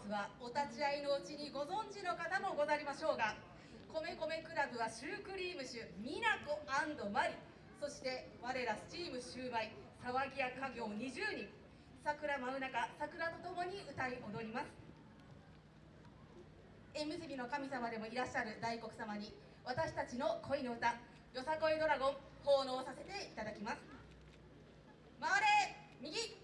スはお立ち会いのうちにご存知の方もござりましょうが米米クラブはシュークリーム酒美奈子マリ。そして我らスチームシューマイ騒ぎ屋家業20人。桜真う中桜とともに歌い踊ります。縁結びの神様でもいらっしゃる大黒様に私たちの恋の歌「よさこいドラゴン」奉納させていただきます。回れ!右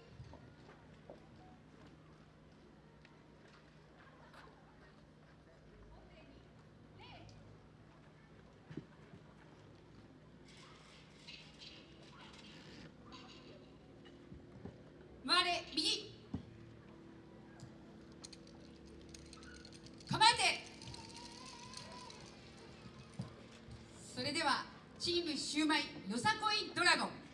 回れ右構えてそれではチームシューマイよさこいドラゴン。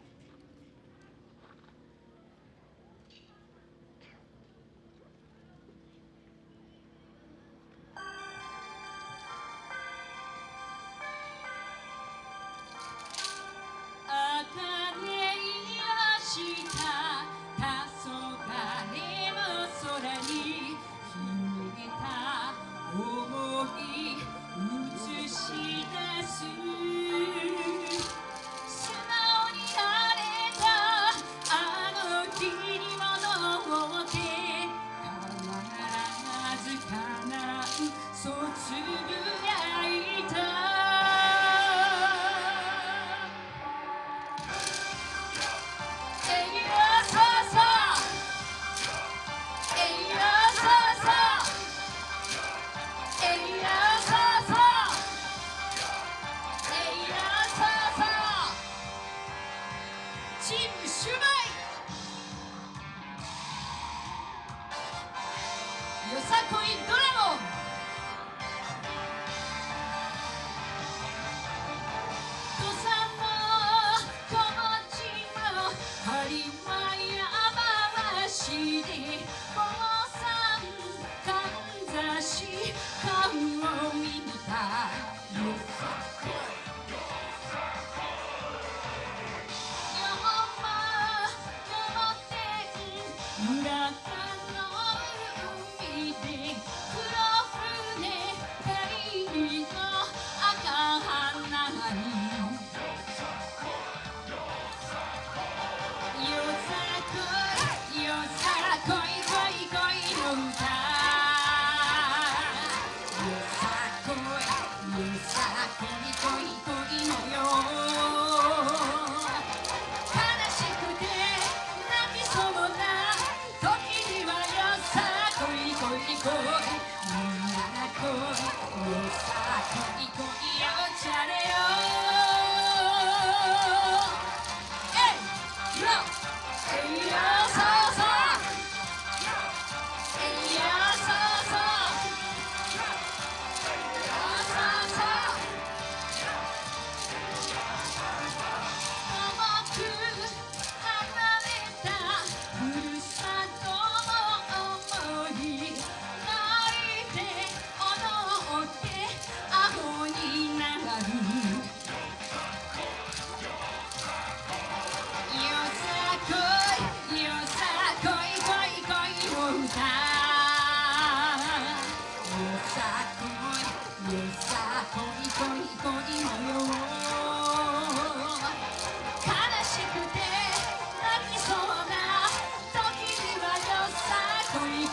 さこいドラゴン。土佐の小町の播磨山橋で坊さんかんざし顔を見た。よ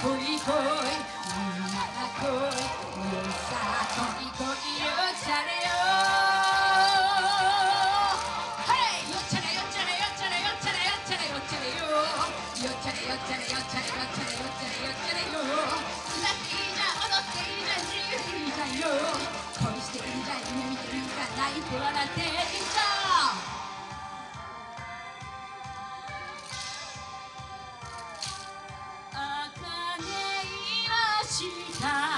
恋恋こみんなよさこ恋いよっちゃれよはいよっちゃれよっちゃれよっちゃれよっちゃれよっちゃれよっちゃれよっちゃれよっちゃれよっちゃれよっちゃれよっちゃれよっちゃれよていいん踊っていい自由にいいよ恋していいじゃ夢見ていいじ泣いて笑っていい time.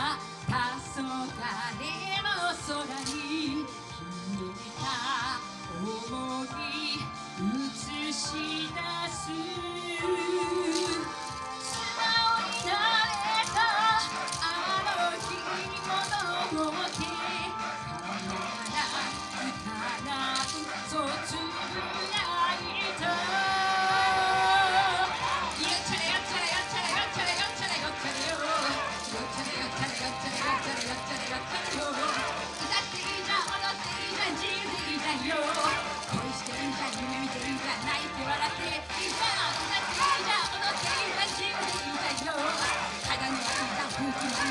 Thank you.